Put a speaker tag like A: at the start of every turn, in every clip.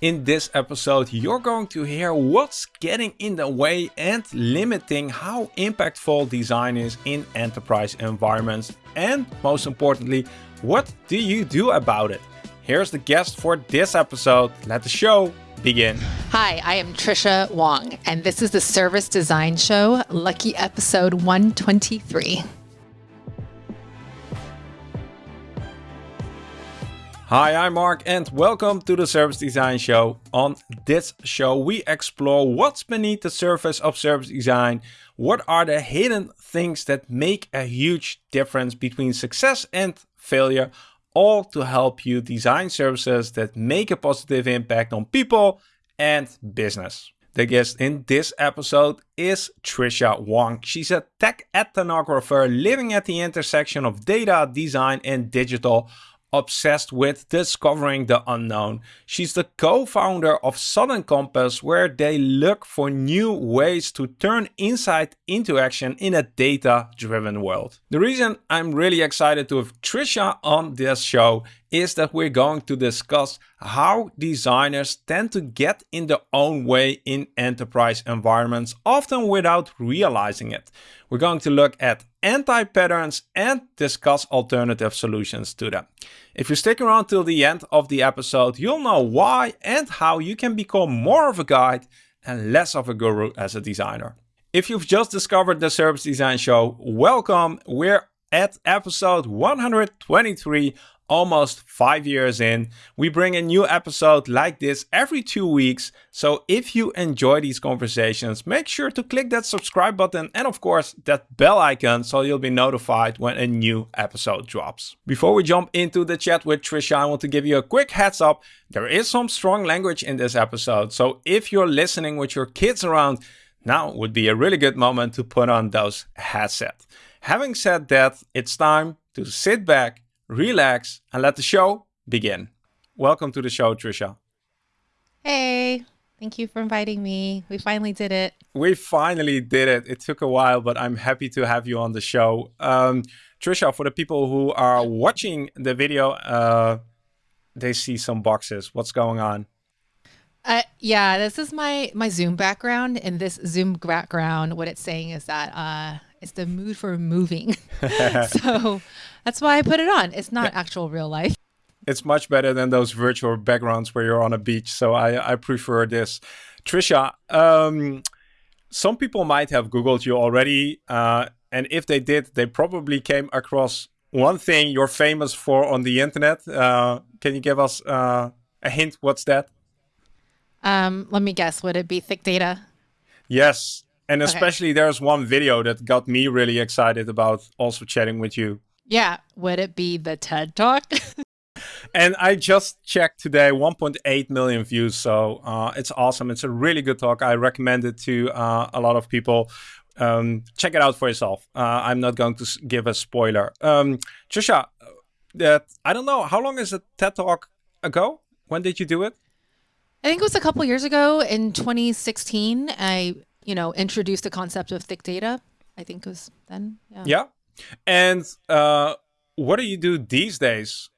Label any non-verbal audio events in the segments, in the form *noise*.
A: In this episode, you're going to hear what's getting in the way and limiting how impactful design is in enterprise environments. And most importantly, what do you do about it? Here's the guest for this episode. Let the show begin.
B: Hi, I am Tricia Wang, and this is the Service Design Show, lucky episode 123.
A: Hi, I'm Mark and welcome to the Service Design Show. On this show, we explore what's beneath the surface of service design. What are the hidden things that make a huge difference between success and failure, all to help you design services that make a positive impact on people and business. The guest in this episode is Tricia Wang. She's a tech ethnographer living at the intersection of data, design, and digital obsessed with discovering the unknown. She's the co-founder of Sudden Compass, where they look for new ways to turn insight into action in a data-driven world. The reason I'm really excited to have Tricia on this show is that we're going to discuss how designers tend to get in their own way in enterprise environments, often without realizing it. We're going to look at anti-patterns and discuss alternative solutions to them. If you stick around till the end of the episode, you'll know why and how you can become more of a guide and less of a guru as a designer. If you've just discovered the Service Design Show, welcome. We're at episode 123 almost five years in. We bring a new episode like this every two weeks. So if you enjoy these conversations, make sure to click that subscribe button and of course that bell icon so you'll be notified when a new episode drops. Before we jump into the chat with Tricia, I want to give you a quick heads up. There is some strong language in this episode. So if you're listening with your kids around, now would be a really good moment to put on those headsets. Having said that, it's time to sit back, relax, and let the show begin. Welcome to the show, Tricia.
B: Hey, thank you for inviting me. We finally did it.
A: We finally did it. It took a while, but I'm happy to have you on the show. Um, Tricia, for the people who are watching the video, uh, they see some boxes. What's going on?
B: Uh, yeah, this is my my Zoom background, and this Zoom background, what it's saying is that uh, it's the mood for moving. *laughs* *laughs* so that's why I put it on. It's not actual real life.
A: It's much better than those virtual backgrounds where you're on a beach. So I, I prefer this. Tricia, um, some people might have Googled you already. Uh, and if they did, they probably came across one thing you're famous for on the internet. Uh, can you give us uh, a hint? What's that?
B: Um, let me guess. Would it be thick data?
A: Yes. And especially okay. there's one video that got me really excited about also chatting with you.
B: Yeah. Would it be the TED Talk? *laughs*
A: and I just checked today 1.8 million views. So uh, it's awesome. It's a really good talk. I recommend it to uh, a lot of people. Um, check it out for yourself. Uh, I'm not going to give a spoiler. Um, Tricia, that I don't know. How long is the TED Talk ago? When did you do it?
B: I think it was a couple years ago in 2016. I, you know, introduced the concept of thick data. I think it was then.
A: Yeah. Yeah. And uh, what do you do these days?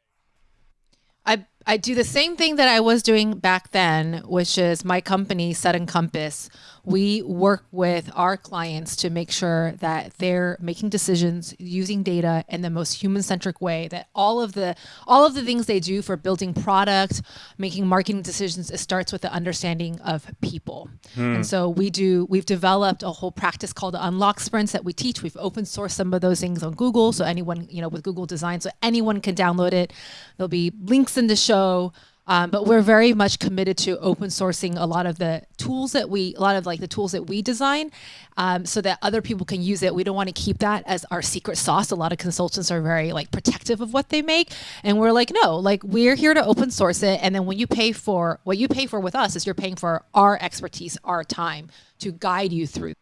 B: I I do the same thing that I was doing back then, which is my company, Sudden Compass. We work with our clients to make sure that they're making decisions using data in the most human-centric way. That all of the all of the things they do for building product, making marketing decisions, it starts with the understanding of people. Hmm. And so we do. We've developed a whole practice called the Unlock Sprints that we teach. We've open sourced some of those things on Google, so anyone you know with Google Design, so anyone can download it. There'll be links in the show. Um, but we're very much committed to open sourcing a lot of the tools that we, a lot of like the tools that we design, um, so that other people can use it. We don't want to keep that as our secret sauce. A lot of consultants are very like protective of what they make, and we're like, no, like we're here to open source it. And then when you pay for what you pay for with us, is you're paying for our expertise, our time to guide you through.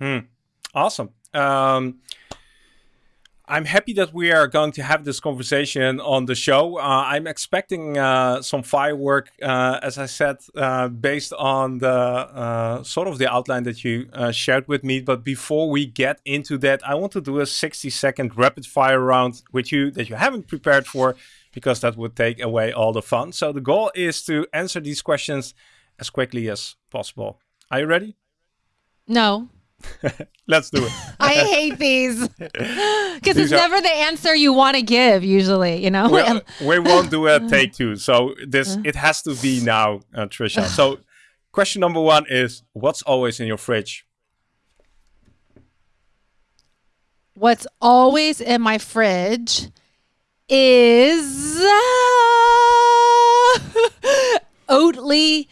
A: Hmm. Awesome. Um, I'm happy that we are going to have this conversation on the show. Uh, I'm expecting uh, some firework, uh, as I said, uh, based on the uh, sort of the outline that you uh, shared with me. But before we get into that, I want to do a 60 second rapid fire round with you that you haven't prepared for because that would take away all the fun. So the goal is to answer these questions as quickly as possible. Are you ready?
B: No. *laughs*
A: Let's do it.
B: I hate these *laughs* because it's are... never the answer you want to give. Usually, you know.
A: Well, *laughs* we won't do a take two, so this it has to be now, uh, Tricia. So, question number one is: What's always in your fridge?
B: What's always in my fridge is uh, Oatly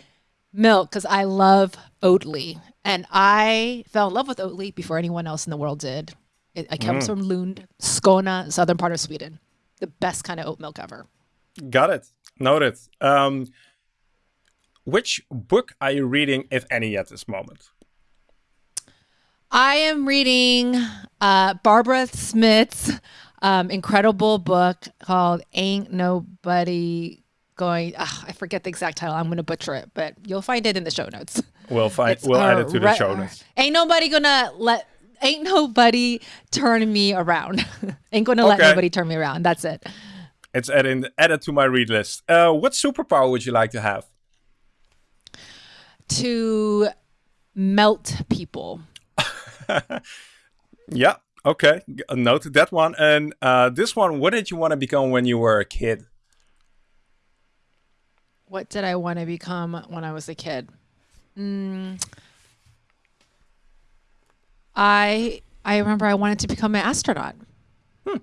B: milk because I love Oatly. And I fell in love with Oatly before anyone else in the world did. It, it comes mm. from Lund, Skåne, southern part of Sweden. The best kind of oat milk ever.
A: Got it. Noted. Um, which book are you reading, if any, at this moment?
B: I am reading uh, Barbara Smith's um, incredible book called Ain't Nobody Going. Ugh, I forget the exact title. I'm going to butcher it, but you'll find it in the show notes.
A: We'll find. It's we'll add it to the show notes.
B: Ain't nobody gonna let. Ain't nobody turn me around. *laughs* ain't gonna okay. let nobody turn me around. That's it.
A: It's added added to my read list. Uh, what superpower would you like to have?
B: To melt people. *laughs*
A: yeah. Okay. Note that one. And uh, this one, what did you want to become when you were a kid?
B: What did I want to become when I was a kid? Mm, I I remember I wanted to become an astronaut. Hmm.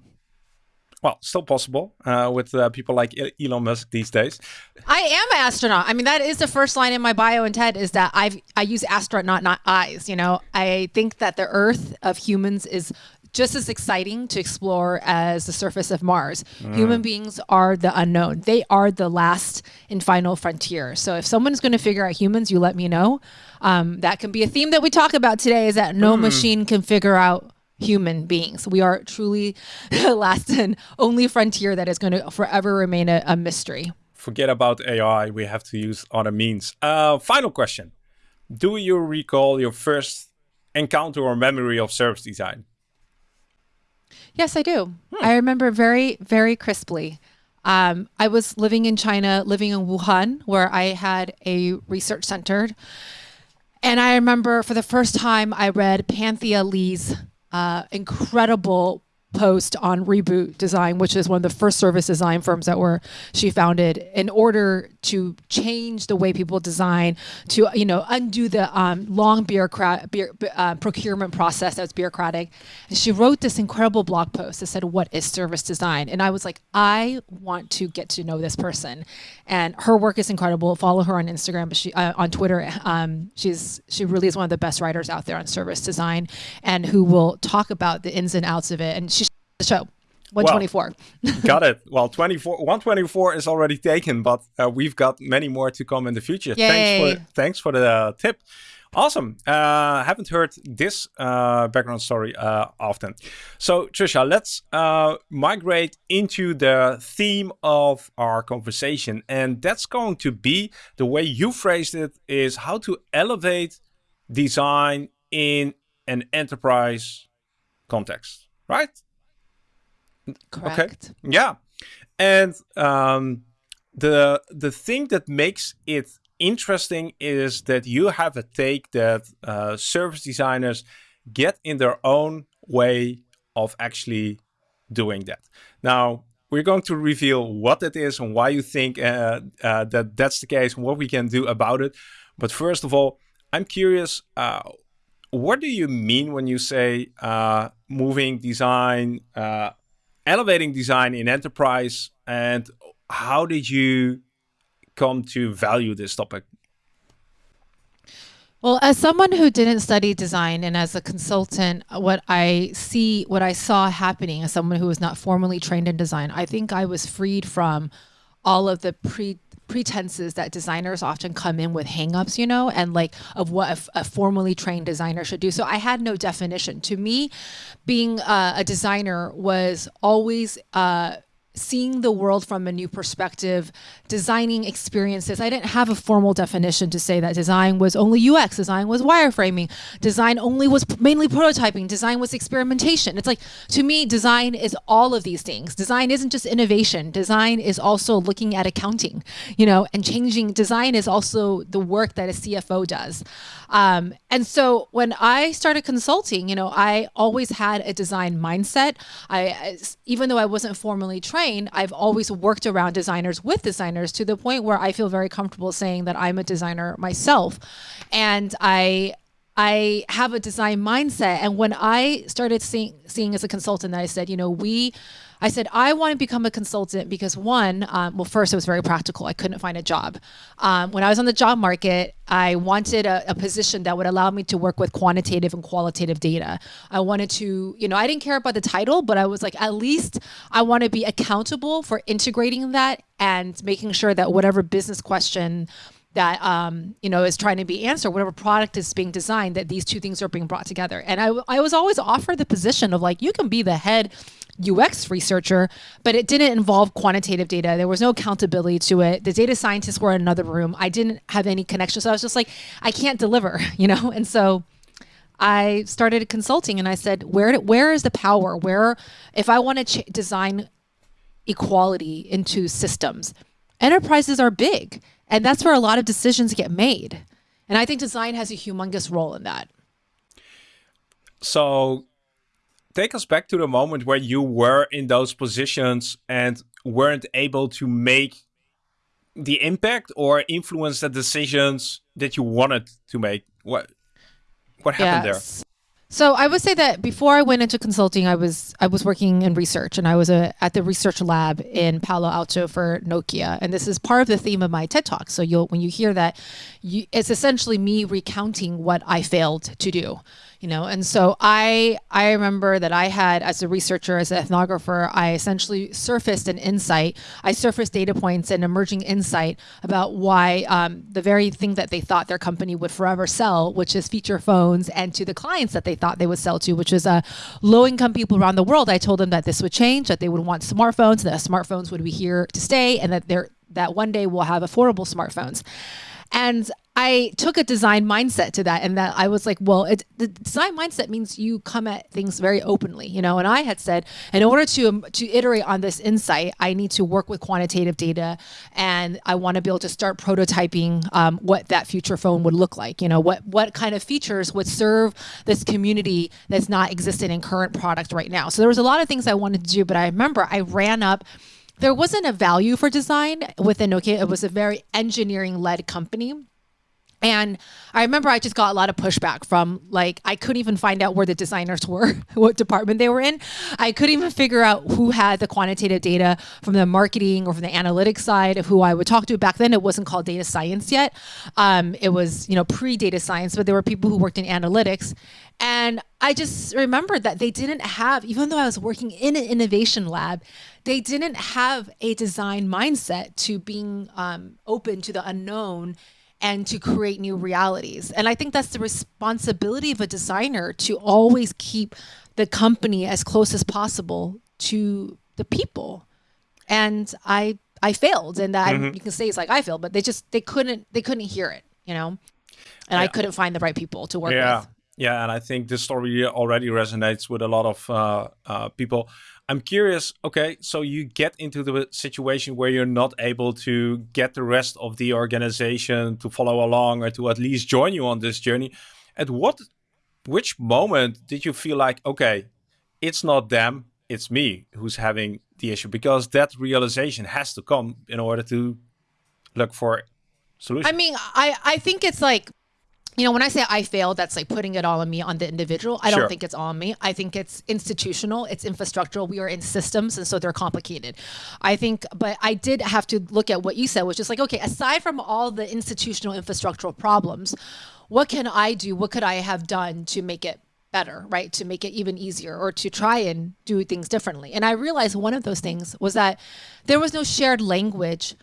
A: Well, still possible uh, with uh, people like Elon Musk these days.
B: I am an astronaut. I mean, that is the first line in my bio and TED is that I've I use astronaut, not eyes. You know, I think that the Earth of humans is just as exciting to explore as the surface of Mars. Mm. Human beings are the unknown. They are the last and final frontier. So if someone's going to figure out humans, you let me know. Um, that can be a theme that we talk about today. Is that no mm. machine can figure out human beings. We are truly *laughs* the last and only frontier that is going to forever remain a, a mystery.
A: Forget about AI. We have to use other means. Uh, final question. Do you recall your first encounter or memory of service design?
B: Yes, I do. Hmm. I remember very, very crisply. Um, I was living in China, living in Wuhan, where I had a research center. And I remember for the first time, I read Panthea Lee's uh, incredible post on Reboot Design, which is one of the first service design firms that were she founded in order to change the way people design, to you know undo the um, long bureaucrat bu- uh, procurement process that's bureaucratic. And she wrote this incredible blog post that said, "What is service design?" And I was like, I want to get to know this person, and her work is incredible. Follow her on Instagram, but she uh, on Twitter. Um, she's she really is one of the best writers out there on service design, and who will talk about the ins and outs of it. And she the show. 124.
A: Well, *laughs* got it. Well, 24, 124 is already taken, but uh, we've got many more to come in the future.
B: Yay.
A: Thanks for thanks for the uh, tip. Awesome. Uh, haven't heard this uh, background story uh, often. So, Tricia, let's uh, migrate into the theme of our conversation. And that's going to be the way you phrased it is how to elevate design in an enterprise context, right?
B: Correct.
A: Okay. Yeah. And um, the the thing that makes it interesting is that you have a take that uh, service designers get in their own way of actually doing that. Now, we're going to reveal what it is and why you think uh, uh, that that's the case and what we can do about it. But first of all, I'm curious, uh, what do you mean when you say uh, moving design uh, elevating design in enterprise and how did you come to value this topic?
B: Well, as someone who didn't study design and as a consultant, what I see, what I saw happening as someone who was not formally trained in design, I think I was freed from all of the pre pretenses that designers often come in with hangups, you know, and like of what a, a formally trained designer should do. So I had no definition. To me, being uh, a designer was always uh, seeing the world from a new perspective, designing experiences. I didn't have a formal definition to say that design was only UX, design was wireframing, design only was mainly prototyping, design was experimentation. It's like, to me, design is all of these things. Design isn't just innovation, design is also looking at accounting, you know, and changing. Design is also the work that a CFO does. Um, and so when I started consulting, you know, I always had a design mindset. I, even though I wasn't formally trained, train, I've always worked around designers with designers to the point where I feel very comfortable saying that I'm a designer myself. And I I have a design mindset. And when I started seeing seeing as a consultant, I said, you know, we I said, I want to become a consultant because one, um, well, first, it was very practical. I couldn't find a job. Um, when I was on the job market, I wanted a, a, position that would allow me to work with quantitative and qualitative data. I wanted to, you know, I didn't care about the title, but I was like, at least I want to be accountable for integrating that and making sure that whatever business question that um, you know is trying to be answered whatever product is being designed that these two things are being brought together. And I, I was always offered the position of like you can be the head ux researcher but it didn't involve quantitative data. There was no accountability to it. The data scientists were in another room. I didn't have any connection. So i was just like i can't deliver *laughs* you know? And so i started consulting and i said where where is the power? Where if i want to design equality into systems enterprises are big and that's where a lot of decisions get made. And I think design has a humongous role in that.
A: So take us back to the moment where you were in those positions and weren't able to make the impact or influence the decisions that you wanted to make. What what happened yes.
B: So I would say that before I went into consulting, I was I was working in research, and I was a, at the research lab in Palo Alto for Nokia, and this is part of the theme of my TED talk. So you'll when you hear that, you, it's essentially me recounting what I failed to do you know? And so i i remember that i had as a researcher as an ethnographer i essentially surfaced an insight. I surfaced data points and emerging insight about why um, the very thing that they thought their company would forever sell which is feature phones and to the clients that they thought they would sell to which was uh, low income people around the world. I told them that this would change that they would want smartphones that smartphones would be here to stay and that they're that one day we'll have affordable smartphones and I took a design mindset to that, and that I was like, well, it, the design mindset means you come at things very openly, you know. And I had said, in order to um, to iterate on this insight, I need to work with quantitative data, and I want to be able to start prototyping um, what that future phone would look like. You know, what what kind of features would serve this community that's not existing in current product right now. So there was a lot of things I wanted to do, but I remember I ran up there wasn't a value for design within Nokia. It was a very engineering led company. And I remember I just got a lot of pushback from like I couldn't even find out where the designers *laughs* were, what department they were in. I couldn't even figure out who had the quantitative data from the marketing or from the analytics side of who I would talk to. Back then, it wasn't called data science yet. Um, it was you know pre data science, but there were people who worked in analytics. And I just remembered that they didn't have, even though I was working in an innovation lab, they didn't have a design mindset to being um, open to the unknown and to create new realities. And I think that's the responsibility of a designer to always keep the company as close as possible to the people. And I I failed, and that mm-hmm. You can say it's like I failed, but they just they couldn't they couldn't hear it, you know, and yeah. I couldn't find the right people to work
A: yeah.
B: with.
A: Yeah, and I think this story already resonates with a lot of uh, uh, people. I'm curious. Okay, so you get into the situation where you're not able to get the rest of the organization to follow along or to at least join you on this journey. At what, which moment did you feel like, okay, it's not them, it's me who's having the issue? Because that realization has to come in order to look for solutions.
B: I mean, I I think it's like you know, when I say I failed, that's like putting it all on me, on the individual. I don't think it's all on me. I think it's institutional, it's infrastructural. We are in systems, and so they're complicated. I think, but I did have to look at what you said, which is like, okay, aside from all the institutional infrastructural problems, what can I do? What could I have done to make it better, right? To make it even easier or to try and do things differently. And I realized one of those things was that there was no shared language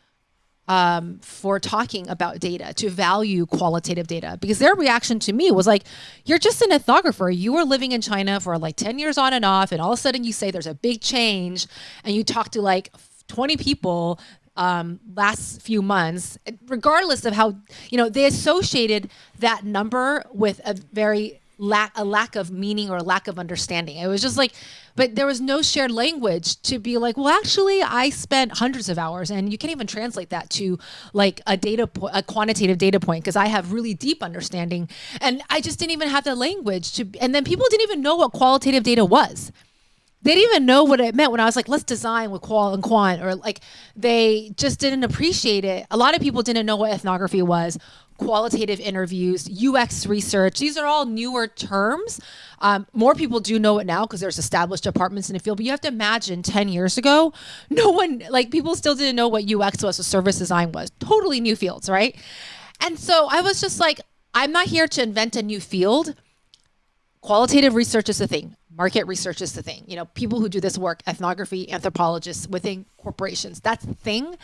B: um, for talking about data, to value qualitative data, because their reaction to me was like, "You're just an ethnographer. You were living in China for like ten years on and off, and all of a sudden you say there's a big change, and you talk to like 20 people um, last few months, regardless of how you know they associated that number with a very lack a lack of meaning or a lack of understanding. It was just like, but there was no shared language to be like, well, actually, I spent hundreds of hours, and you can't even translate that to like a data po- a quantitative data point because I have really deep understanding, and I just didn't even have the language to. And then people didn't even know what qualitative data was they didn't even know what it meant when I was like, let's design with qual and quant, or like they just didn't appreciate it. A lot of people didn't know what ethnography was, qualitative interviews, UX research. These are all newer terms. Um, more people do know it now because there's established departments in the field. But you have to imagine 10 years ago, no one, like people still didn't know what UX was, or service design was. Totally new fields, right? And so I was just like, I'm not here to invent a new field. Qualitative research is the thing market research is the thing. You know, people who do this work, ethnography, anthropologists within corporations, that's the thing.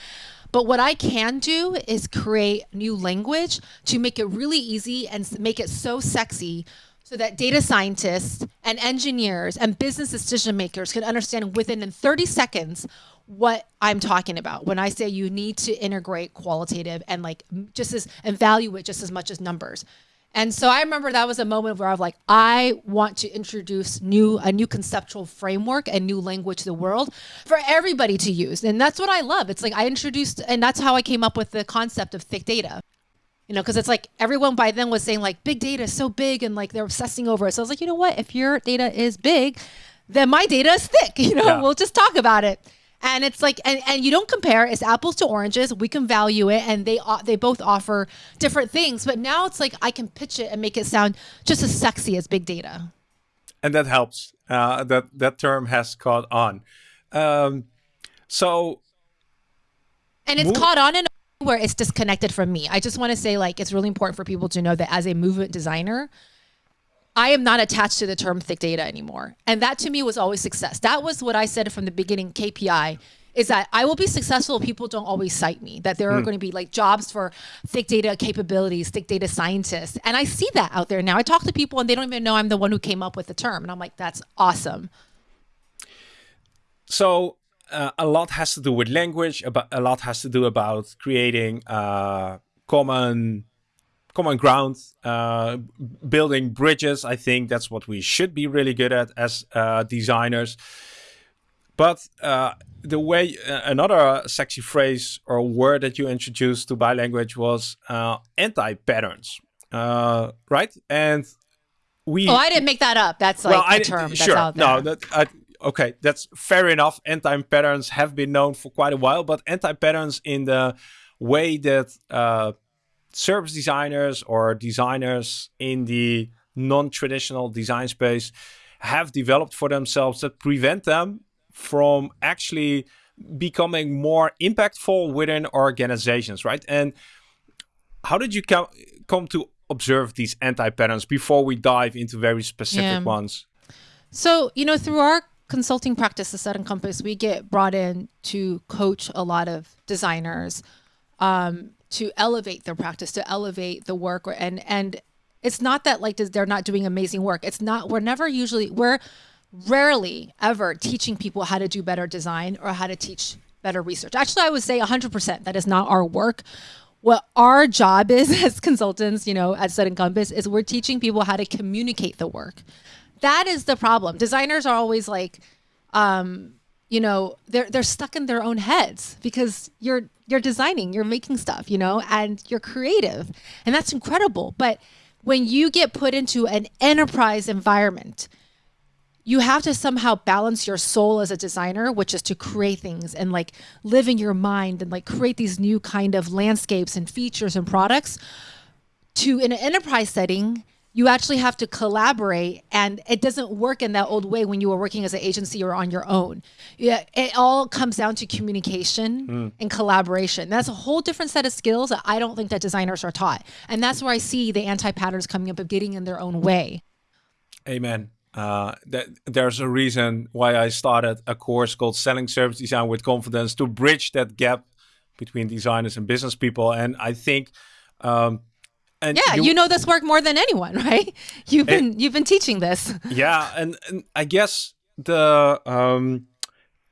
B: But what I can do is create new language to make it really easy and make it so sexy so that data scientists and engineers and business decision makers can understand within 30 seconds what I'm talking about when I say you need to integrate qualitative and like just as and value it just as much as numbers. And so I remember that was a moment where I was like, I want to introduce new a new conceptual framework and new language to the world for everybody to use. And that's what I love. It's like I introduced and that's how I came up with the concept of thick data. You know, because it's like everyone by then was saying like big data is so big and like they're obsessing over it. So I was like, you know what? If your data is big, then my data is thick. *laughs* You know, yeah. we'll just talk about it and it's like and, and you don't compare. It's apples to oranges. We can value it and they they both offer different things. But now it's like i can pitch it and make it sound just as sexy as big data.
A: And that helps. Uh, that that term has caught on. Um, so
B: and it's caught on in where it's disconnected from me. I just want to say like it's really important for people to know that as a movement designer I am not attached to the term thick data anymore. And that to me was always success. That was what I said from the beginning KPI is that I will be successful if people don't always cite me, that there are mm. going to be like jobs for thick data capabilities, thick data scientists. And I see that out there now. I talk to people and they don't even know I'm the one who came up with the term. And I'm like, that's awesome.
A: So uh, a lot has to do with language, about, a lot has to do about creating uh, common common ground, uh, building bridges. I think that's what we should be really good at as uh, designers. But uh, the way uh, another sexy phrase or word that you introduced to bi-language was uh, anti-patterns, uh, right? And we.
B: Oh, I didn't make that up. That's like well, a term. That's sure.
A: No, that, I, okay, that's fair enough. Anti-patterns have been known for quite a while, but anti-patterns in the way that service designers or designers in the non-traditional design space have developed for themselves that prevent them from actually becoming more impactful within organizations, right? And how did you come come to observe these anti-patterns before we dive into very specific yeah. ones?
B: So, you know, through our consulting practices at Encompass, we get brought in to coach a lot of designers um, to elevate their practice, to elevate the work, and and it's not that like they're not doing amazing work. It's not. We're never usually we're rarely ever teaching people how to do better design or how to teach better research. Actually, I would say 100% that is not our work. What our job is *laughs* as consultants, you know, at Sudden Compass is we're teaching people how to communicate the work. That is the problem. Designers are always like, um, you know, they're they're stuck in their own heads because you're you're designing, you're making stuff, you know, and you're creative. And that's incredible. But when you get put into an enterprise environment, you have to somehow balance your soul as a designer, which is to create things and like live in your mind and like create these new kind of landscapes and features and products to in an enterprise setting you actually have to collaborate and it doesn't work in that old way when you were working as an agency or on your own yeah it all comes down to communication mm. and collaboration that's a whole different set of skills that i don't think that designers are taught and that's where i see the anti-patterns coming up of getting in their own way
A: amen uh, that there's a reason why I started a course called Selling Service Design with Confidence to bridge that gap between designers and business people. And I think, um, and
B: yeah, you, you, know this work more than anyone, *laughs* right? You've been it, you've been teaching this. *laughs*
A: Yeah, and, and I guess the um,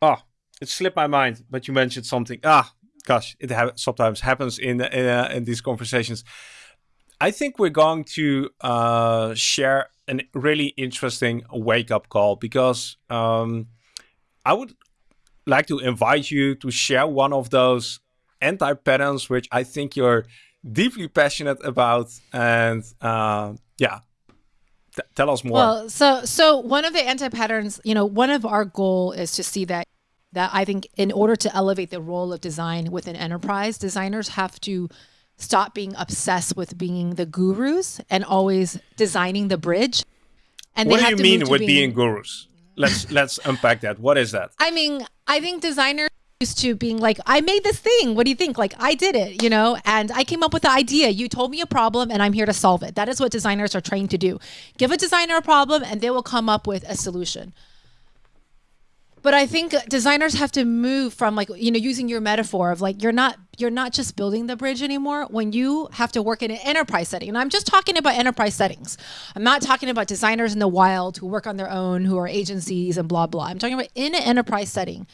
A: oh, it slipped my mind, but you mentioned something. Ah, gosh, it ha sometimes happens in in, uh, in these conversations. I think we're going to uh, share a really interesting wake up call because um, I would like to invite you to share one of those anti patterns which I think you're deeply passionate about. And uh, yeah, tell us more.
B: Well, so so one of the anti patterns, you know, one of our goal is to see that that I think in order to elevate the role of design within enterprise, designers have to stop being obsessed with being the gurus and always designing the bridge.
A: And what do you mean with being, being gurus? Let's let's unpack that. What is that?
B: I mean, I think designers used to being like, I made this thing. What do you think? Like, I did it, you know, and I came up with the idea. You told me a problem and I'm here to solve it. That is what designers are trained to do. Give a designer a problem and they will come up with a solution. But I think designers have to move from like, you know, using your metaphor of like you're not you're not just building the bridge anymore when you have to work in an enterprise setting. And I'm just talking about enterprise settings. I'm not talking about designers in the wild who work on their own, who are agencies and blah blah. I'm talking about in an enterprise setting.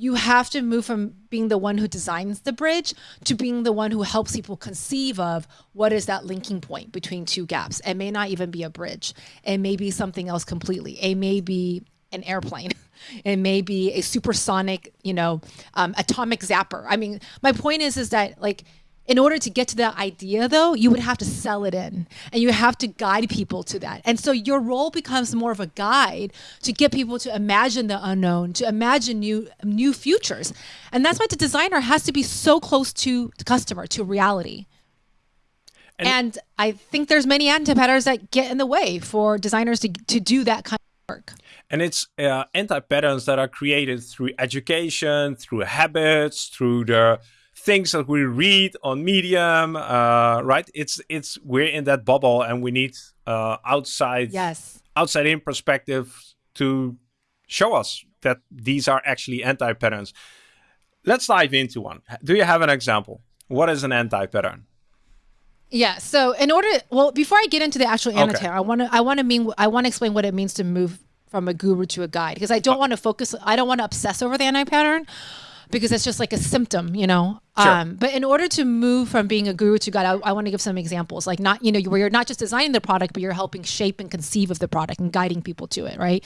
B: You have to move from being the one who designs the bridge to being the one who helps people conceive of what is that linking point between two gaps. It may not even be a bridge. It may be something else completely. It may be an airplane. *laughs* It may be a supersonic, you know, um, atomic zapper. I mean, my point is, is that like, in order to get to that idea though, you would have to sell it in and you have to guide people to that. And so your role becomes more of a guide to get people to imagine the unknown, to imagine new new futures. And that's why the designer has to be so close to the customer, to reality. And, and I think there's many anti-patterns that get in the way for designers to, to do that kind of work.
A: And it's uh, anti-patterns that are created through education, through habits, through the things that we read on Medium, uh, right? It's it's we're in that bubble, and we need uh, outside
B: yes
A: outside in perspective to show us that these are actually anti-patterns. Let's dive into one. Do you have an example? What is an anti-pattern?
B: Yeah. So in order, well, before I get into the actual annotator, okay. I want to I want to mean I want to explain what it means to move from a guru to a guide because I don't want to focus. I don't want to obsess over the anti pattern because it's just like a symptom, you know. Sure. Um, but in order to move from being a guru to God, I, I want to give some examples. Like not, you know, where you're not just designing the product, but you're helping shape and conceive of the product and guiding people to it, right?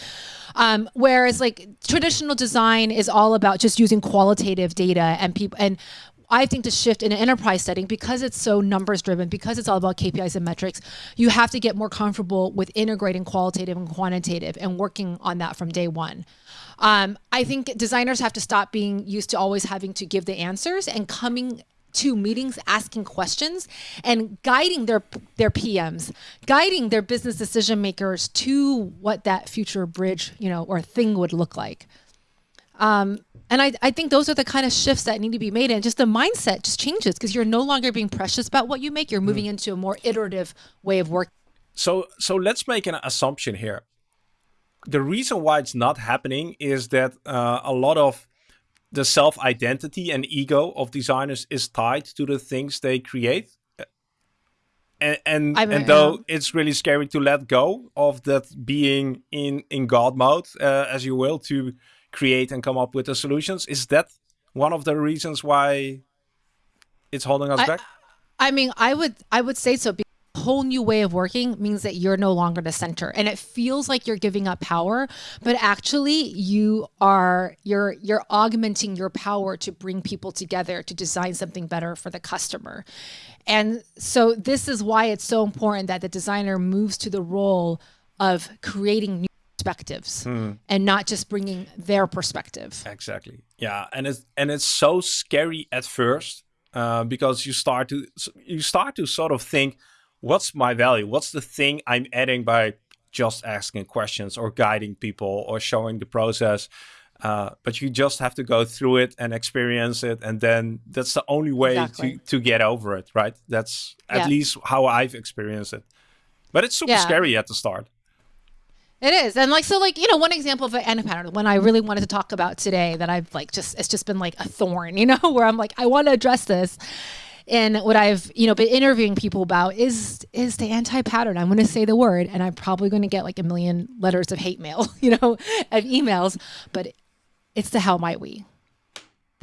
B: Um, whereas like traditional design is all about just using qualitative data and people and I think to shift in an enterprise setting because it's so numbers driven, because it's all about KPIs and metrics, you have to get more comfortable with integrating qualitative and quantitative and working on that from day one. Um, I think designers have to stop being used to always having to give the answers and coming to meetings asking questions and guiding their their PMs, guiding their business decision makers to what that future bridge, you know, or thing would look like. Um, and I, I think those are the kind of shifts that need to be made and just the mindset just changes because you're no longer being precious about what you make. You're moving mm. into a more iterative way of working
A: so so let's make an assumption here. The reason why it's not happening is that uh, a lot of the self-identity and ego of designers is tied to the things they create. And and, and though it's really scary to let go of that being in in god mode uh, as you will to create and come up with the solutions. Is that one of the reasons why it's holding us
B: I,
A: back?
B: I mean, I would I would say so. Because A whole new way of working means that you're no longer the center, and it feels like you're giving up power, but actually you are you're you're augmenting your power to bring people together to design something better for the customer. And so this is why it's so important that the designer moves to the role of creating new perspectives mm. and not just bringing their perspective.
A: Exactly. Yeah, and it's and it's so scary at first uh, because you start to you start to sort of think, what's my value? What's the thing I'm adding by just asking questions or guiding people or showing the process? Uh, but you just have to go through it and experience it, and then that's the only way exactly. to to get over it, right? That's at yeah. least how I've experienced it. But it's super yeah. scary at the start.
B: It is. And like so like, you know, one example of an anti-pattern, one I really wanted to talk about today that I've like just it's just been like a thorn, *laughs* you know, where I'm like, I want to address this. And what I've, you know, been interviewing people about is is the anti-pattern. I'm gonna say the word and I'm probably gonna get like a million letters of hate mail, *laughs* you know, of emails, but it's the how might we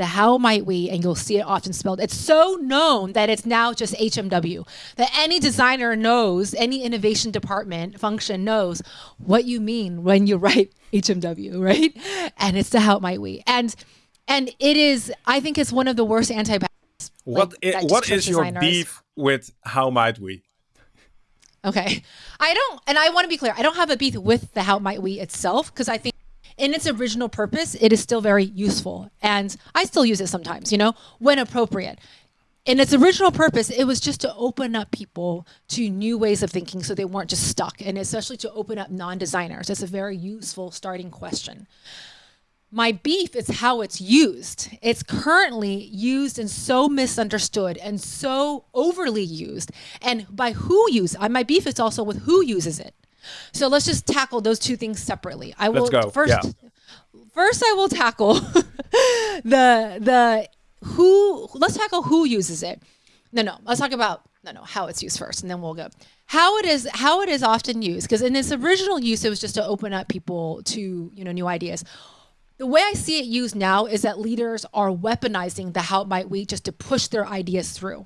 B: the how might we, and you'll see it often spelled. It's so known that it's now just HMW, that any designer knows, any innovation department function knows what you mean when you *laughs* write HMW, right? And it's the how might we. And and it is, I think it's one of the worst anti
A: What like, what is your beef with how might we?
B: Okay. I don't, and I want to be clear, I don't have a beef with the how might we itself because I think in its original purpose, it is still very useful. And I still use it sometimes, you know, when appropriate. In its original purpose, it was just to open up people to new ways of thinking so they weren't just stuck, and especially to open up non designers. It's a very useful starting question. My beef is how it's used. It's currently used and so misunderstood and so overly used. And by who uses it, uh, my beef is also with who uses it. So let's just tackle those two things separately. I will
A: let's go.
B: first
A: yeah.
B: first I will tackle *laughs* the the who let's tackle who uses it. No, no, let's talk about no, no, how it's used first, and then we'll go how it is how it is often used. Because in its original use, it was just to open up people to you know new ideas. The way I see it used now is that leaders are weaponizing the how might we just to push their ideas through.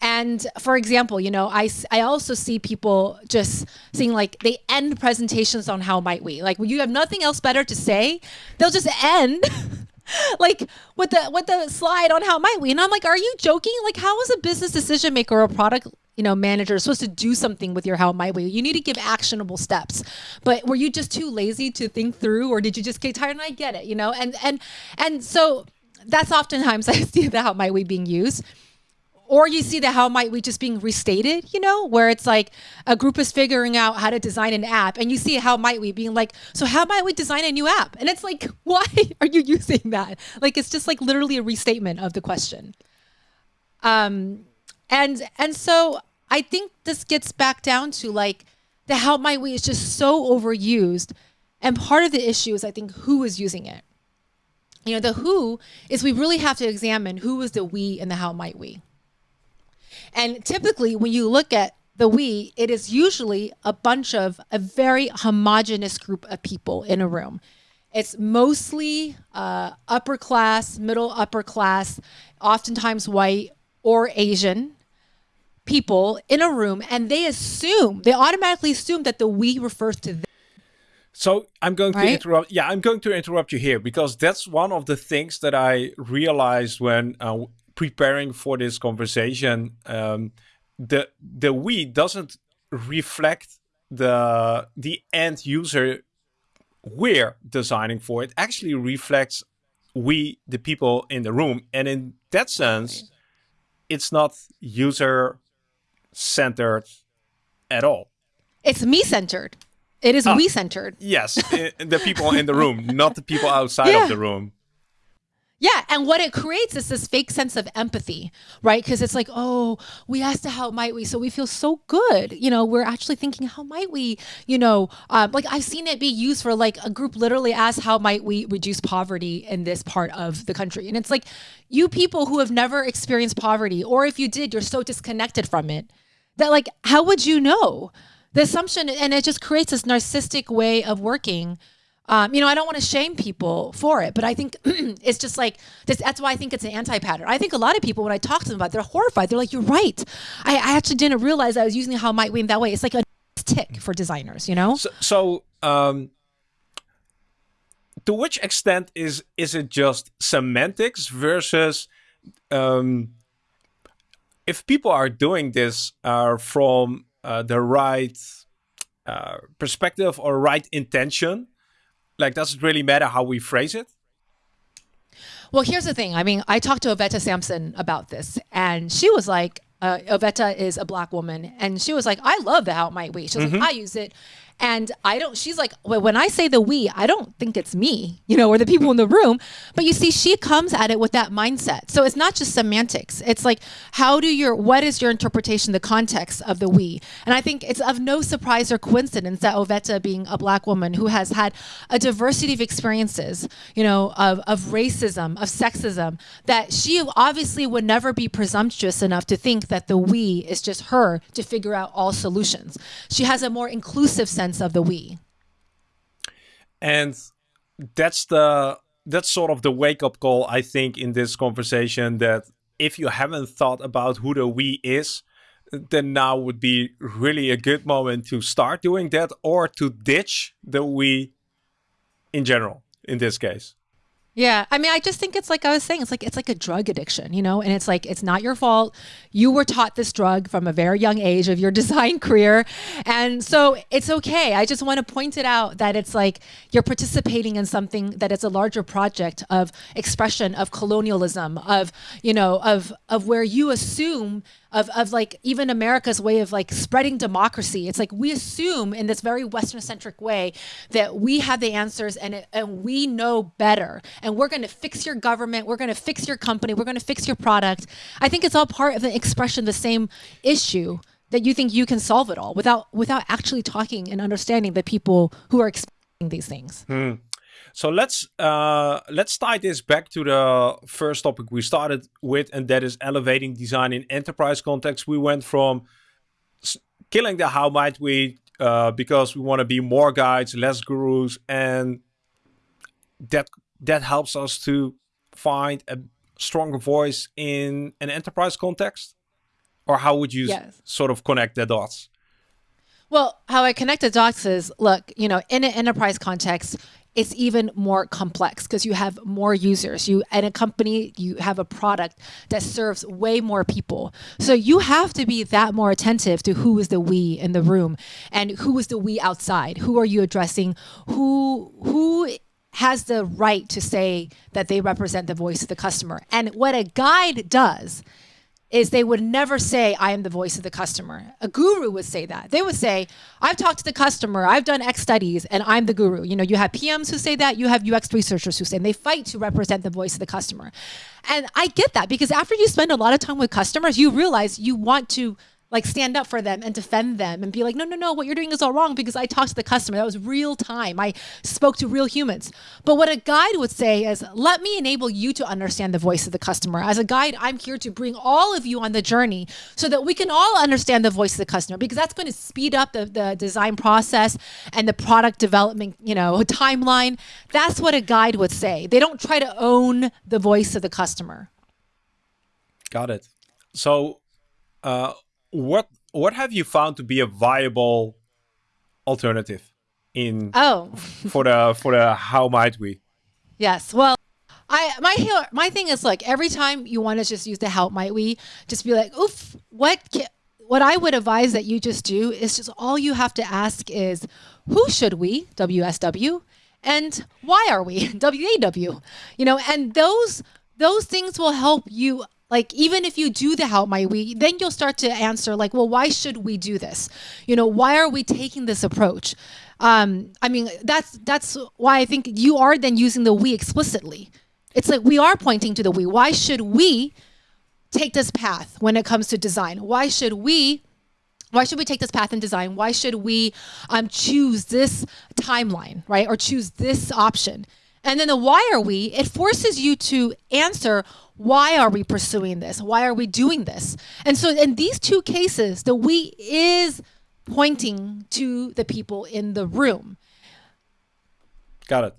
B: And for example, you know, I, I also see people just seeing like they end presentations on how might we. Like when you have nothing else better to say, they'll just end *laughs* like with the with the slide on how might we. And I'm like, are you joking? Like how is a business decision maker or a product you know, manager supposed to do something with your how might we. You need to give actionable steps. But were you just too lazy to think through, or did you just get tired? And I get it, you know, and and and so that's oftentimes *laughs* I see the how might we being used or you see the how might we just being restated, you know, where it's like a group is figuring out how to design an app and you see how might we being like, so how might we design a new app? And it's like, *laughs* why are you using that? Like it's just like literally a restatement of the question. Um and and so I think this gets back down to like the how might we is just so overused. And part of the issue is I think who is using it. You know, the who is we really have to examine who is the we and the how might we. And typically, when you look at the we, it is usually a bunch of a very homogenous group of people in a room. It's mostly uh, upper class, middle upper class, oftentimes white or Asian people in a room, and they assume, they automatically assume that the we refers to them.
A: So I'm going right? to interrupt. Yeah, I'm going to interrupt you here because that's one of the things that I realized when uh, preparing for this conversation, um, the the we doesn't reflect the the end user we're designing for. It actually reflects we, the people in the room, and in that sense, it's not user centered at all.
B: It's me centered. It is ah, we centered.
A: Yes, the people in the room, not the people outside *laughs* yeah. of the room.
B: Yeah, and what it creates is this fake sense of empathy, right? Because it's like, oh, we asked how might we, so we feel so good. You know, we're actually thinking, how might we, you know, um, like I've seen it be used for like a group literally asked, how might we reduce poverty in this part of the country? And it's like, you people who have never experienced poverty, or if you did, you're so disconnected from it that like, how would you know? The assumption, and it just creates this narcissistic way of working um, you know, I don't want to shame people for it, but I think *clears throat* it's just like this, that's why I think it's an anti-pattern. I think a lot of people, when I talk to them about, it, they're horrified. They're like, "You're right. I, I actually didn't realize I was using how might we in that way." It's like a tick for designers, you know.
A: So, so um, to which extent is is it just semantics versus um, if people are doing this uh, from uh, the right uh, perspective or right intention? Like, does it really matter how we phrase it?
B: Well, here's the thing. I mean, I talked to Oveta Sampson about this, and she was like, uh, Oveta is a black woman, and she was like, I love the How Might We. She was mm-hmm. like, I use it. And I don't, she's like, well, when I say the we, I don't think it's me, you know, or the people in the room. But you see, she comes at it with that mindset. So it's not just semantics. It's like, how do your, what is your interpretation, the context of the we? And I think it's of no surprise or coincidence that Oveta, being a black woman who has had a diversity of experiences, you know, of, of racism, of sexism, that she obviously would never be presumptuous enough to think that the we is just her to figure out all solutions. She has a more inclusive sense of the we.
A: And that's the that's sort of the wake up call I think in this conversation that if you haven't thought about who the we is, then now would be really a good moment to start doing that or to ditch the we in general in this case.
B: Yeah, I mean, I just think it's like I was saying, it's like it's like a drug addiction, you know, and it's like it's not your fault. You were taught this drug from a very young age of your *laughs* design career, and so it's okay. I just want to point it out that it's like you're participating in something that is a larger project of expression of colonialism, of you know, of of where you assume of, of like even America's way of like spreading democracy. It's like we assume in this very Western centric way that we have the answers and, it, and we know better. And we're going to fix your government. We're going to fix your company. We're going to fix your product. I think it's all part of the expression the same issue that you think you can solve it all without without actually talking and understanding the people who are experiencing these things.
A: Hmm. So let's uh, let's tie this back to the first topic we started with, and that is elevating design in enterprise context. We went from killing the how might we uh, because we want to be more guides, less gurus, and that that helps us to find a stronger voice in an enterprise context. Or how would you yes. sort of connect the dots?
B: Well, how I connect the dots is look, you know, in an enterprise context, it's even more complex because you have more users. You and a company, you have a product that serves way more people. So you have to be that more attentive to who is the we in the room and who is the we outside. Who are you addressing? Who who has the right to say that they represent the voice of the customer. And what a guide does is they would never say, I am the voice of the customer. A guru would say that. They would say, I've talked to the customer, I've done X studies, and I'm the guru. You know, you have PMs who say that, you have UX researchers who say, and they fight to represent the voice of the customer. And I get that because after you spend a lot of time with customers, you realize you want to like stand up for them and defend them and be like, no, no, no, what you're doing is all wrong because I talked to the customer. That was real time. I spoke to real humans. But what a guide would say is, let me enable you to understand the voice of the customer. As a guide, I'm here to bring all of you on the journey so that we can all understand the voice of the customer because that's going to speed up the, the design process and the product development, you know, *laughs* timeline. That's what a guide would say. They don't try to own the voice of the customer.
A: Got it. So, uh, what what have you found to be a viable alternative in
B: oh. *laughs*
A: for the for the how might we?
B: Yes. Well I my my thing is like every time you want to just use the how might we just be like oof what what I would advise that you just do is just all you have to ask is who should we? WSW and why are we? *laughs* WAW you know and those those things will help you like even if you do the how might we, then you'll start to answer like, well, why should we do this? You know, why are we taking this approach? Um, I mean, that's that's why I think you are then using the we explicitly. It's like we are pointing to the we. Why should we take this path when it comes to design? Why should we why should we take this path in design? Why should we um, choose this timeline, right? Or choose this option? And then the why are we, it forces you to answer why are we pursuing this? Why are we doing this? And so in these two cases, the we is pointing to the people in the room.
A: Got it.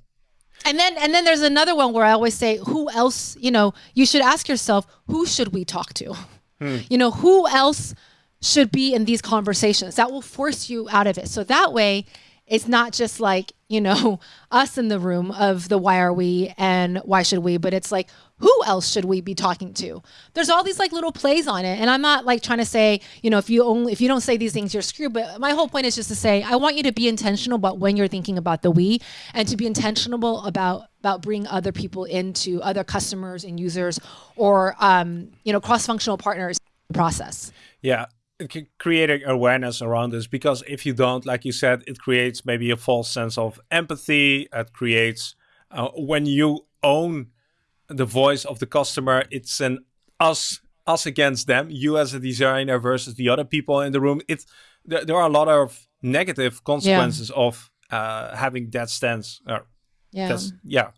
B: And then and then there's another one where I always say, who else, you know, you should ask yourself, who should we talk to? Hmm. You know, who else should be in these conversations? That will force you out of it. So that way it's not just like, you know, *laughs* us in the room of the why are we and why should we, but it's like, who else should we be talking to? There's all these like little plays on it. And I'm not like trying to say, you know, if you only, if you don't say these things, you're screwed. But my whole point is just to say, I want you to be intentional about when you're thinking about the we and to be intentional about, about bringing other people into other customers and users or, um, you know, cross-functional partners process.
A: Yeah. It can create awareness around this because if you don't, like you said, it creates maybe a false sense of empathy. It creates uh, when you own the voice of the customer, it's an us us against them, you as a designer versus the other people in the room. It there, there are a lot of negative consequences yeah. of uh, having that stance. Uh, yeah, yeah.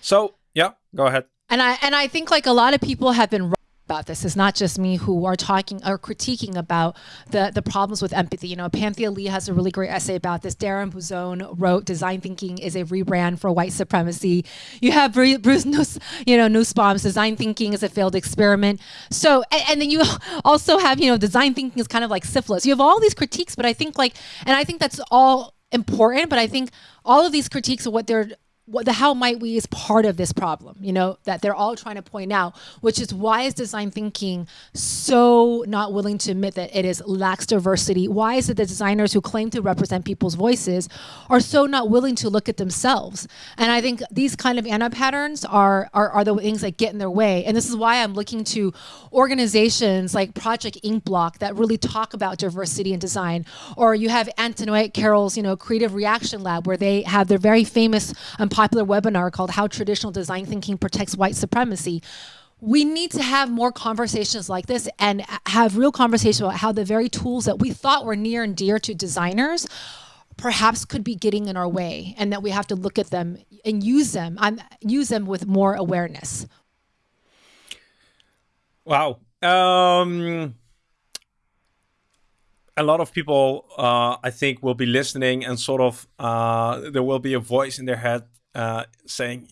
A: So yeah, go ahead.
B: And I and I think like a lot of people have been about this. It's not just me who are talking or critiquing about the, the problems with empathy. You know, Panthea Lee has a really great essay about this. Darren Buzone wrote Design Thinking is a rebrand for white supremacy. You have Bruce, Nuss, you know, Nussbaum's Design Thinking is a failed experiment. So, and, and then you *laughs* also have, you know, Design Thinking is kind of like syphilis. You have all these critiques, but I think like, and I think that's all important, but I think all of these critiques of what they're what the how might we is part of this problem, you know, that they're all trying to point out, which is why is design thinking so not willing to admit that it is lacks diversity? Why is it that designers who claim to represent people's voices are so not willing to look at themselves? And I think these kind of anti-patterns are, are, are the things that get in their way. And this is why I'm looking to organizations like Project Inkblot that really talk about diversity in design. Or you have Antoinette Carroll's, you know, Creative Reaction Lab, where they have their very famous um, popular webinar called How Traditional Design Thinking Protects White Supremacy. We need to have more conversations like this and have real conversations about how the very tools that we thought were near and dear to designers perhaps could be getting in our way and that we have to look at them and use them um, use them with more awareness.
A: Wow. Um, a lot of people, uh, I think, will be listening and sort of uh, there will be a voice in their head uh, saying,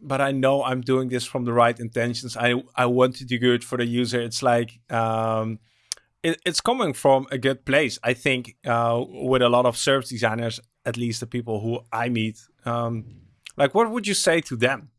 A: but I know I'm doing this from the right intentions. I, I want to do good for the user. It's like, um, it, it's coming from a good place. I think uh, with a lot of service designers, at least the people who I meet, um, like what would you say to them?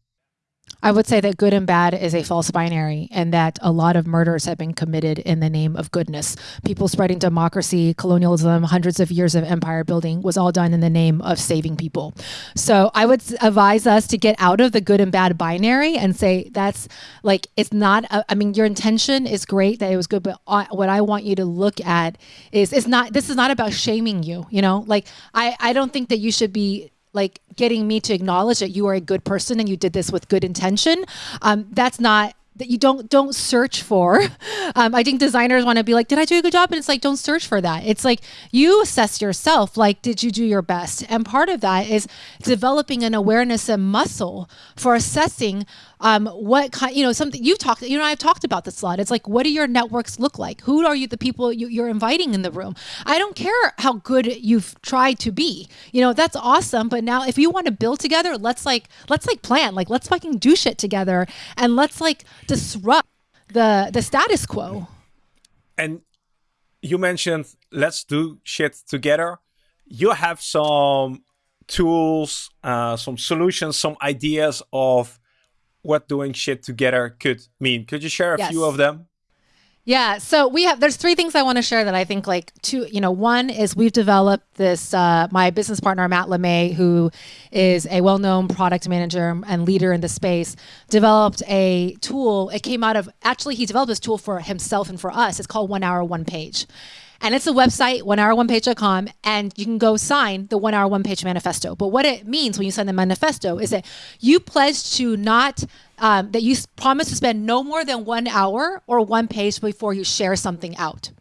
B: I would say that good and bad is a false binary and that a lot of murders have been committed in the name of goodness. People spreading democracy, colonialism, hundreds of years of empire building was all done in the name of saving people. So I would advise us to get out of the good and bad binary and say that's like, it's not, a, I mean, your intention is great that it was good, but what I want you to look at is, it's not, this is not about shaming you, you know, like I, I don't think that you should be like getting me to acknowledge that you are a good person and you did this with good intention. Um, that's not that you don't don't search for. *laughs* Um, I think designers want to be like, did I do a good job? And it's like, don't search for that. It's like you assess yourself. Like, did you do your best? And part of that is developing an awareness and muscle for assessing um, what kind, you know, something you've talked, you know, I've talked about this a lot. It's like, what do your networks look like? Who are you, the people you, you're inviting in the room? I don't care how good you've tried to be, you know, that's awesome. But now if you want to build together, let's like, let's like plan, like, let's fucking do shit together and let's like disrupt the, the status quo.
A: And you mentioned let's do shit together. You have some tools, uh, some solutions, some ideas of what doing shit together could mean. Could you share a yes. few of them?
B: Yeah, so we have there's three things I want to share that I think like two, you know, one is we've developed this uh, my business partner Matt LeMay, who is a well-known product manager and leader in the space, developed a tool. It came out of actually he developed this tool for himself and for us. It's called One Hour One Page. And it's a website, onehour1page.com, and you can go sign the one hour one page manifesto. But what it means when you sign the manifesto is that you pledge to not, um, that you promise to spend no more than one hour or one page before you share something out.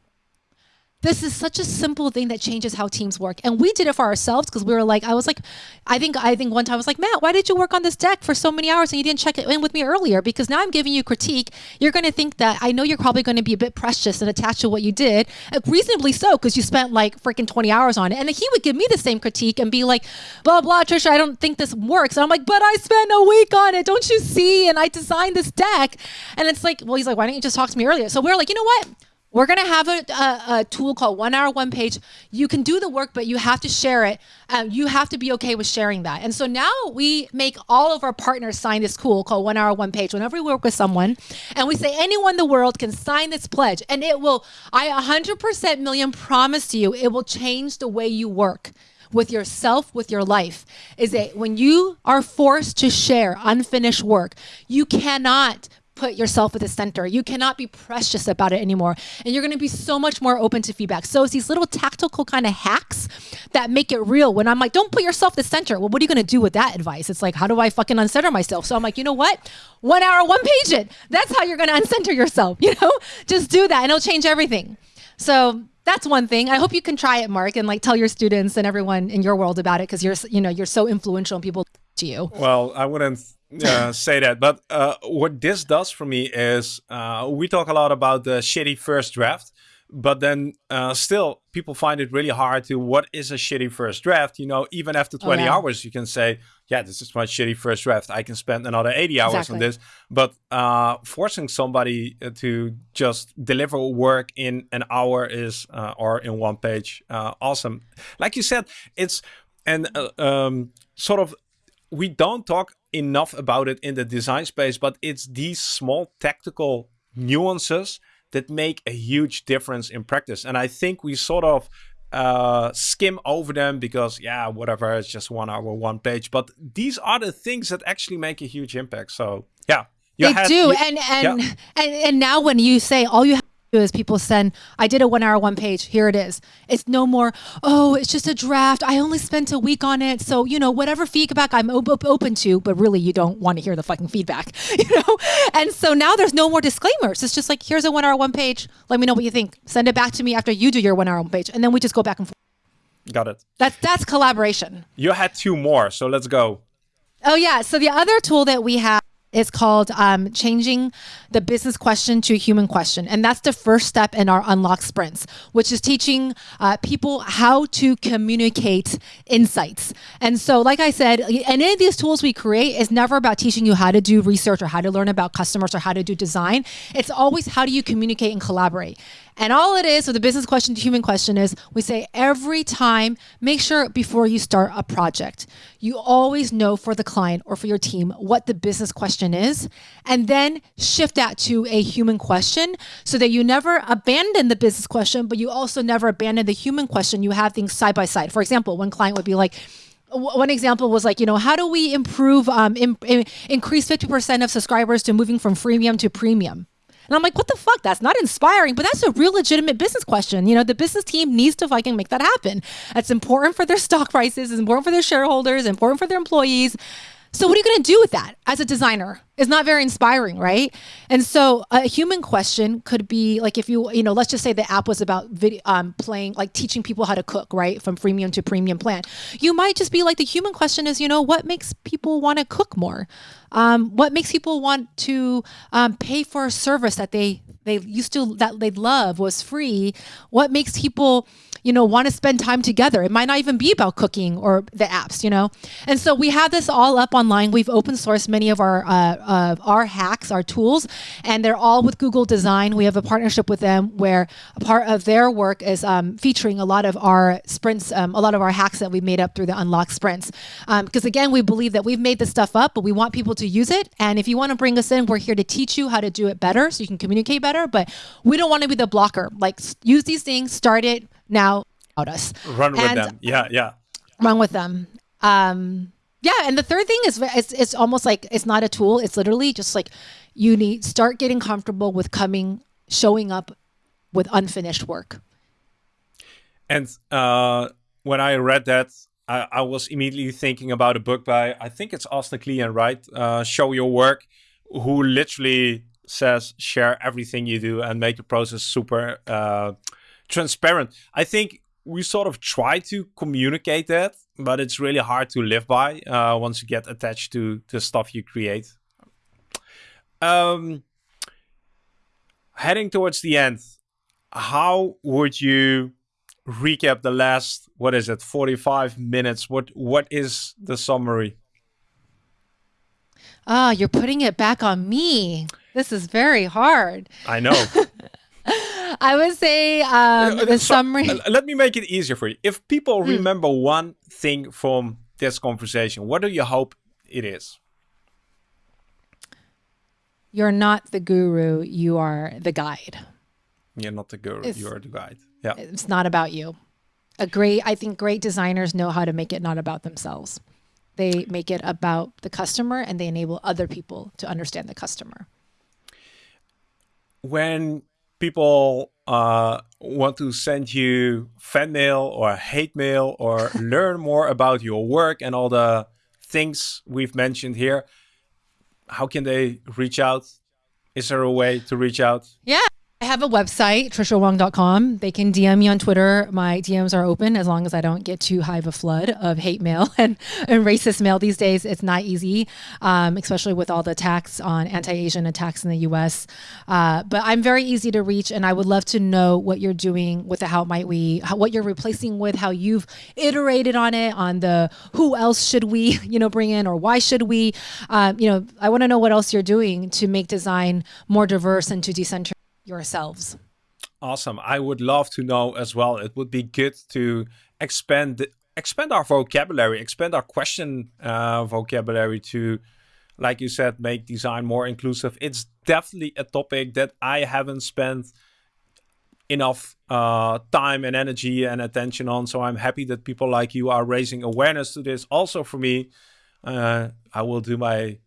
B: This is such a simple thing that changes how teams work. And we did it for ourselves because we were like, I was like, I think I think one time I was like, Matt, why did you work on this deck for so many hours and you didn't check it in with me earlier? Because now I'm giving you critique. You're going to think that I know you're probably going to be a bit precious and attached to what you did, uh, reasonably so, because you spent like freaking 20 hours on it. And he would give me the same critique and be like, blah, blah, Tricia, I don't think this works. And I'm like, but I spent a week on it. Don't you see? And I designed this deck. And it's like, well, he's like, why didn't you just talk to me earlier? So we're like, you know what? We're going to have a, a, a, tool called One Hour One Page. You can do the work, but you have to share it. Um, you have to be okay with sharing that. And so now we make all of our partners sign this tool called One Hour One Page. Whenever we work with someone, and we say anyone in the world can sign this pledge, and it will. I 100% million promise to you, it will change the way you work with yourself, with your life, is that when you are forced to share unfinished work, you cannot put yourself at the center. You cannot be precious about it anymore. And you're going to be so much more open to feedback. So it's these little tactical kind of hacks that make it real. When I'm like, don't put yourself at the center. Well, what are you going to do with that advice? It's like, how do I fucking uncenter myself? So I'm like, you know what? One hour, one page it. That's how you're going to uncenter yourself. *laughs* You know, just do that and it'll change everything. So that's one thing. I hope you can try it, Mark, and like tell your students and everyone in your world about it because you're, you know, you're so influential and people to you.
A: Well, I wouldn't uh, *laughs* say that. But uh, what this does for me is uh, we talk a lot about the shitty first draft, but then uh, still people find it really hard to what is a shitty first draft. You know, even after 20 oh, yeah. hours, you can say, yeah, this is my shitty first draft. I can spend another 80 hours exactly. on this. But uh, forcing somebody uh, to just deliver work in an hour is, or in one page, awesome. Like you said, it's, and um, sort of we don't talk enough about it in the design space, but it's these small tactical nuances that make a huge difference in practice. And I think we sort of uh, skim over them because, yeah, whatever, it's just one hour, one page. But these are the things that actually make a huge impact. So, yeah.
B: They had, do. You, and, and, yeah. and, and now when you say all you have is people send, I did a one hour, one page. Here it is. It's no more, oh, it's just a draft. I only spent a week on it. So, you know, whatever feedback I'm op- open to, but really you don't want to hear the fucking feedback, *laughs* you know? And so now there's no more disclaimers. It's just like, here's a one hour, one page. Let me know what you think. Send it back to me after you do your one hour, one page. And then we just go back and forth.
A: Got it.
B: That's, that's collaboration.
A: You had two more. So let's go.
B: Oh, yeah. So the other tool that we have is called um, changing the business question to a human question. And that's the first step in our unlock sprints, which is teaching uh, people how to communicate insights. And so, like I said, any of these tools we create is never about teaching you how to do research or how to learn about customers or how to do design. It's always how do you communicate and collaborate. And all it is with the business question to human question is we say every time, make sure before you start a project, you always know for the client or for your team what the business question is, and then shift that to a human question so that you never abandon the business question, but you also never abandon the human question. You have things side by side. For example, one client would be like, one example was like, you know, how do we improve, um, in, in, increase 50% of subscribers to moving from freemium to premium? And I'm like, what the fuck? That's not inspiring, but that's a real legitimate business question. You know, the business team needs to fucking make that happen. That's important for their stock prices, it's important for their shareholders, important for their employees. So what are you going to do with that as a designer? It's not very inspiring, right? And so a human question could be like if you, you know, let's just say the app was about video, um, playing, like teaching people how to cook, right? From freemium to premium plan. You might just be like, the human question is, you know, what makes people want to cook more? Um, what makes people want to um, pay for a service that they, they used to, that they love was free? What makes people, you know, want to spend time together. It might not even be about cooking or the apps, you know. And so we have this all up online. We've open sourced many of our uh, uh, our hacks, our tools, and they're all with Google Design. We have a partnership with them where a part of their work is um, featuring a lot of our sprints, um, a lot of our hacks that we made up through the Unlock sprints. Because um, again, we believe that we've made this stuff up, but we want people to use it. And if you want to bring us in, we're here to teach you how to do it better so you can communicate better. But we don't want to be the blocker. Like use these things, start it, now out us.
A: Run with and them. Yeah, yeah.
B: Run with them. Um, yeah, and the third thing is it's, it's almost like it's not a tool. It's literally just like you need start getting comfortable with coming, showing up with unfinished work.
A: And uh, when I read that, I, I, was immediately thinking about a book by I think it's Austin Kleon, right? Uh, Show your work, who literally says share everything you do and make the process super uh, transparent. I think we sort of try to communicate that, but it's really hard to live by uh, once you get attached to the stuff you create. Um, heading towards the end, how would you recap the last what is it 45 minutes? What what is the summary?
B: Ah oh, you're putting it back on me. This is very hard.
A: I know *laughs*
B: I would say um, the so, summary.
A: Let me make it easier for you. If people mm. remember one thing from this conversation, what do you hope it is?
B: You're not the guru. You are the guide.
A: You're not the guru. It's, you are the guide. Yeah.
B: It's not about you. A great, I think great designers know how to make it not about themselves. They make it about the customer and they enable other people to understand the customer.
A: when people uh, want to send you fan mail or hate mail or *laughs* learn more about your work and all the things we've mentioned here, how can they reach out? Is there a way to reach out?
B: Yeah. I have a website, triciawang.com. They can DM me on Twitter. My DMs are open as long as I don't get too high of a flood of hate mail *laughs* and, and racist mail these days. It's not easy, um, especially with all the attacks on anti Asian attacks in the US. Uh, but I'm very easy to reach, and I would love to know what you're doing with the How Might We, how, what you're replacing with, how you've iterated on it, on the who else should we, *laughs* you know, bring in or why should we. Um, you know, I want to know what else you're doing to make design more diverse and to decentralize yourselves.
A: Awesome. I would love to know as well. It would be good to expand expand our vocabulary, expand our question uh, vocabulary to, like you said, make design more inclusive. It's definitely a topic that I haven't spent enough uh, time and energy and attention on. So I'm happy that people like you are raising awareness to this. Also for me, uh, I will do my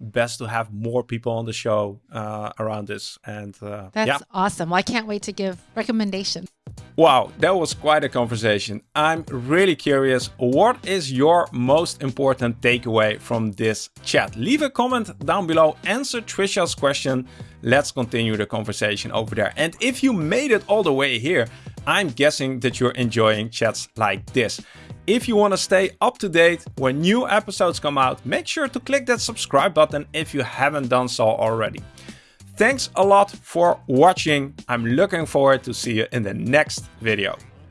A: best to have more people on the show uh, around this. And uh,
B: that's
A: yeah.
B: awesome. Well, I can't wait to give recommendations.
A: Wow, that was quite a conversation. I'm really curious, what is your most important takeaway from this chat? Leave a comment down below, answer Tricia's question. Let's continue the conversation over there. And if you made it all the way here, I'm guessing that you're enjoying chats like this. If you want to stay up to date when new episodes come out, make sure to click that subscribe button if you haven't done so already. Thanks a lot for watching. I'm looking forward to see you in the next video.